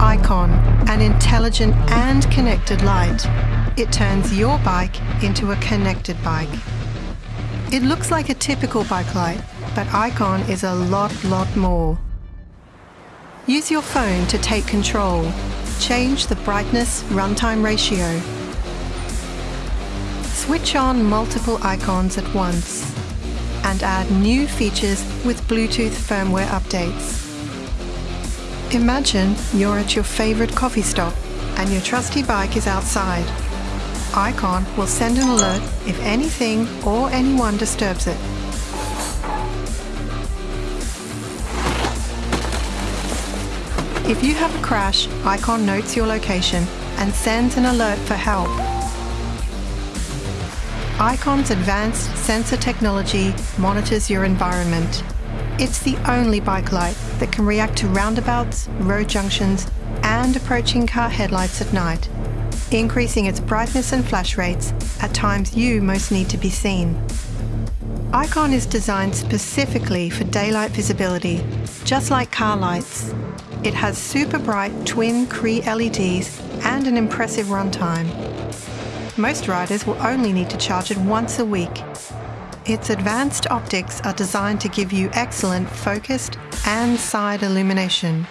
Icon, an intelligent and connected light. It turns your bike into a connected bike. It looks like a typical bike light, but Icon is a lot, lot more. Use your phone to take control. Change the brightness runtime ratio. Switch on multiple icons at once and add new features with Bluetooth firmware updates. Imagine you're at your favorite coffee stop and your trusty bike is outside. Icon will send an alert if anything or anyone disturbs it. If you have a crash, Icon notes your location and sends an alert for help. Icon's advanced sensor technology monitors your environment. It's the only bike light that can react to roundabouts, road junctions, and approaching car headlights at night, increasing its brightness and flash rates at times you most need to be seen. Icon is designed specifically for daylight visibility, just like car lights. It has super bright twin Cree LEDs and an impressive runtime most riders will only need to charge it once a week. Its advanced optics are designed to give you excellent focused and side illumination.